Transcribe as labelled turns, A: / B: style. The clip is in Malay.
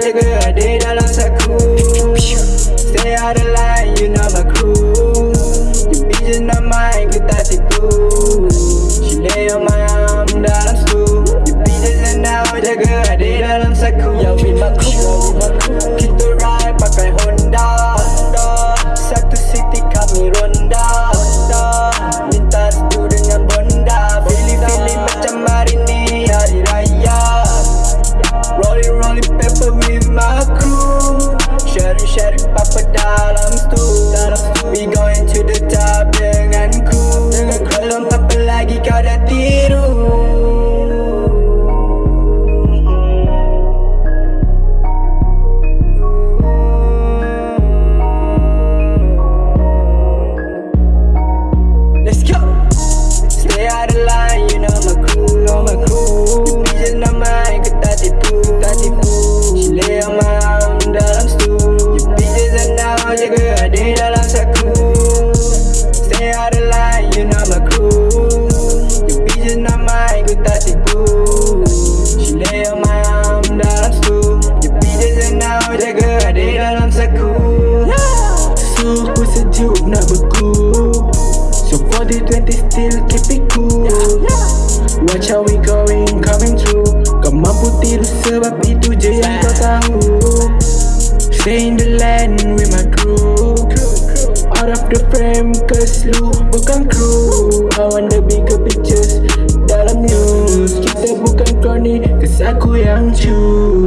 A: jaga adik dalam saku Stay out of line, you know my crew You be just not mine, ku tak tipu She lay on my arm dalam stool. You be just now, jaga adik dalam saku Yo, be my crew. Sejuk nak beku. So for the 20 still keep it cool. Watch how we going, coming through Kau mampu tiru sebab itu je yang kau tahu Stay in the land with my crew Out of the frame cause lu bukan crew. I want the bigger pictures dalam news. Kita bukan crony cause aku yang choose